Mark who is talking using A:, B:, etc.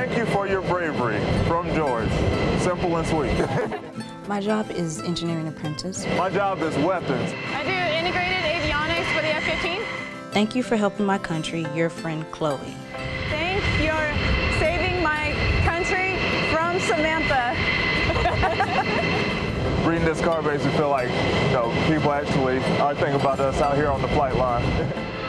A: Thank you for your bravery. From George. Simple and sweet.
B: My job is engineering apprentice.
A: My job is weapons.
C: I do integrated avionics for the F-15.
B: Thank you for helping my country, your friend Chloe.
C: Thank you for saving my country from Samantha.
A: Reading this card makes me feel like, you know, people actually are thinking about us out here on the flight line.